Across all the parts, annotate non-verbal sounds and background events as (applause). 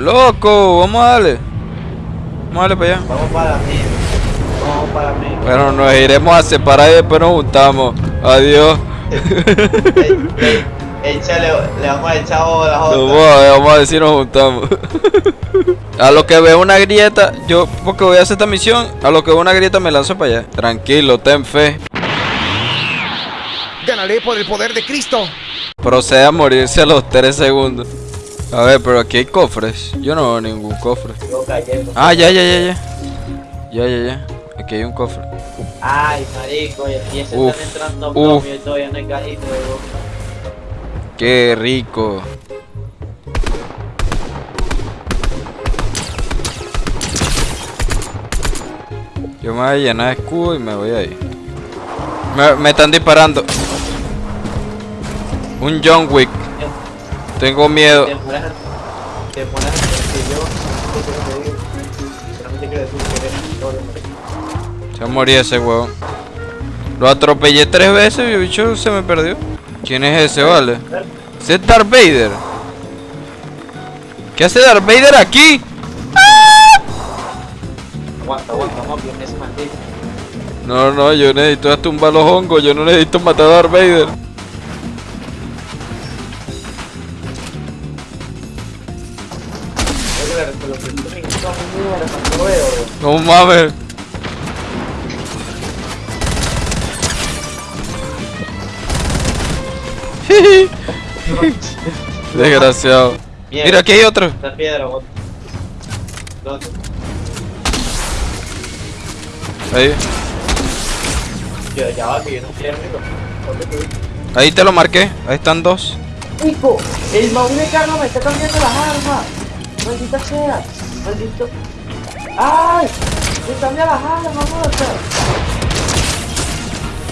Loco, vamos a darle. Vamos a darle para allá. Vamos para mí. Vamos para mí. Bueno, nos iremos a separar y después nos juntamos. Adiós. Échale, le vamos a echar la Nos jota. vamos a, vamos a decir nos juntamos. (laughs) A lo que veo una grieta, yo porque voy a hacer esta misión, a lo que veo una grieta me lanzo para allá. Tranquilo, ten fe. Ganaré por el poder de Cristo. Procede a morirse a los 3 segundos. A ver, pero aquí hay cofres. Yo no veo ningún cofre. Ah, ya, ya, ya, ya. Ya, ya, ya. Aquí hay un cofre. Ay, marico, y aquí se Uf, están entrando bloques y todavía no hay cajito. Qué rico. Yo me voy a llenar de escudo y me voy ahí. Me, me están disparando. Un John Wick. Tengo miedo. Te pones te pones que yo, ¿qué quiero decir que eres. Se moría ese huevón. Lo atropellé tres veces y el bicho se me perdió. ¿Quién es ese, vale? Ese es Darth Vader. ¿Qué hace Darth Vader aquí? Aguanta, aguanta, vamos bien ese maldito. No, no, yo necesito tumbar los hongos, yo no necesito matar a Darth Vader. No mames. (laughs) Desgraciado. Bien. Mira, aquí hay otro. Esta piedra. Ahí, Yo, ya va, que yo no. ¿Dónde tú? ahí te lo marqué. Ahí están dos. Nico, el baúl de Carlos me está cambiando las armas. Maldita sea. Maldito. ¡Ay! Me cambia las armas, mamá.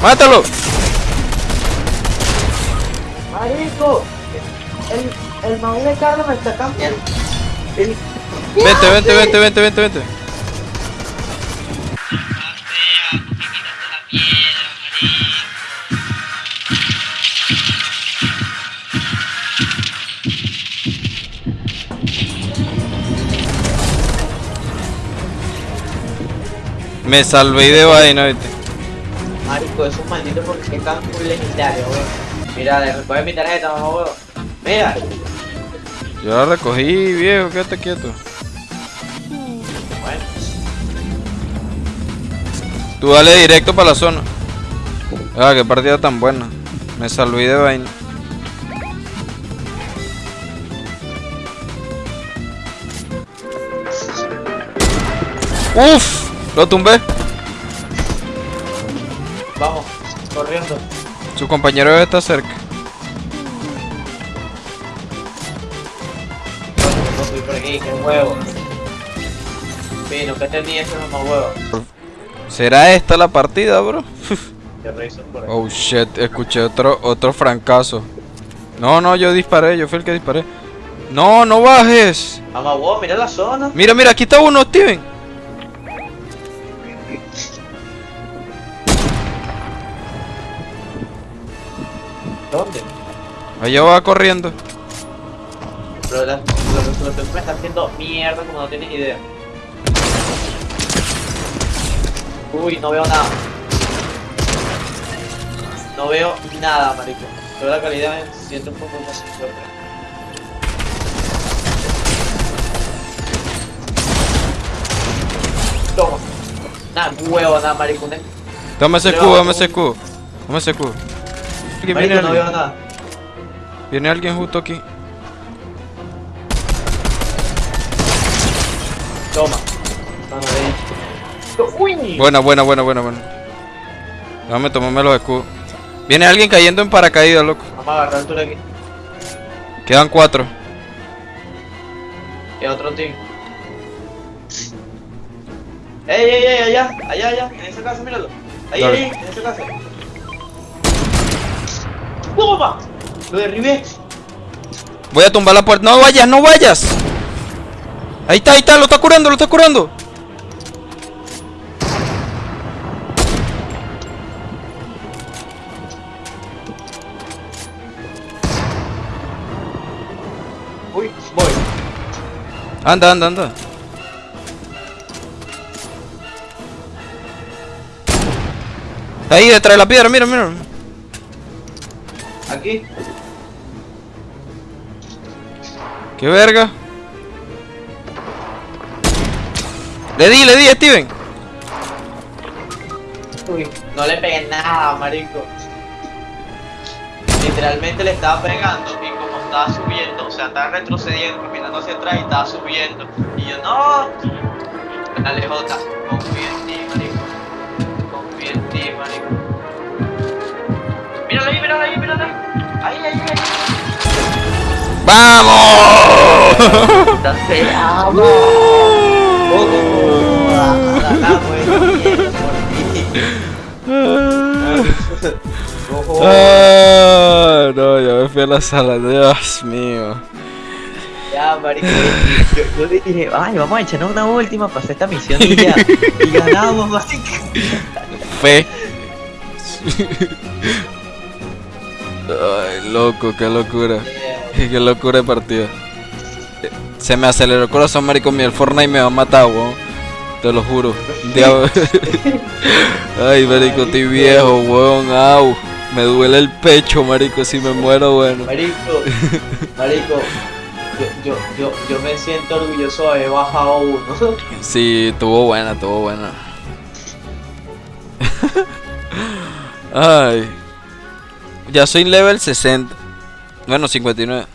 ¡Mátalo! Marico. El, el de Carlos me está cambiando. El... Vente, vente, vente, vente, vente, vente. Me salvé de vaina, viste. Marico, esos malditos porque están muy legendarios, weón. Mira, recoge mi tarjeta, mamá, weón. Mira. Yo la recogí, viejo, quédate quieto. Bueno, Tú dale directo para la zona. Ah, qué partida tan buena. Me salvé de vaina. Uf, lo tumbé. vamos, corriendo. Su compañero debe estar cerca. No estoy por aquí, que huevo. Vino, que tenía ese mamá huevo. ¿Será esta la partida, bro? (laughs) Por. Oh shit, escuché otro otro francazo. No, no, yo disparé, yo fui el que disparé. No, no bajes. Mira la zona. Mira, mira, aquí está uno, Steven. ¿Dónde? Allá va corriendo. Pero la, que me está haciendo mierda como no tienes idea. Uy, no veo nada. No veo nada, marico. Pero la calidad me siento un poco más fuerte. Nada, huevo, nada, marico. Ne- Dame ese vamos, dame ese escudo. Dame ese escudo. Aquí viene no veo alguien. nada. Viene alguien justo aquí. Toma. Uy. Buena, buena, buena, buena, buena. Dame, tomame los escudos. Viene alguien cayendo en paracaídas, loco. Vamos a agarrar altura aquí. Quedan cuatro. Y otro team. ¡Ey, ey, ey! Allá, allá, allá, en esa casa, míralo. Ahí, Dale. ahí, en esa casa. ¡Toma! Lo derribé. Voy a tumbar la puerta. No vayas, no vayas. Ahí está, ahí está, lo está curando, lo está curando. Uy, voy. Anda, anda, anda. Ahí detrás de la piedra, mira, mira. Aquí. Qué verga. Le di, le di, Steven. Uy, no le pegué nada, marico. Literalmente le estaba pegando y como estaba subiendo, o sea, estaba retrocediendo, caminando hacia atrás y estaba subiendo. Y yo, no. Dale, Jota, confía en ti, Míralo ahí, ahí, míralo ahí. Ahí, ahí, ahí. ¡Vamos! Te amo. Oh. Ah, no, ya me fui a la sala, Dios mío. Ya, marico, yo, yo le dije, ay, vamos a echarnos una última para hacer esta misión y ya. Y ganamos, marico. Fe. Ay, loco, qué locura. Qué locura de partida. Se me aceleró el corazón, marico. Mi el Fortnite me va a matar, weón. Te lo juro. (laughs) Ay, marico, estoy viejo, weón. Au. Me duele el pecho, marico. Si me muero, bueno. Marico, (laughs) marico, yo, yo, yo, me siento orgulloso de haber bajado uno. (laughs) Sí, estuvo buena, estuvo buena. Ay. Ya soy level 60. Bueno, 59.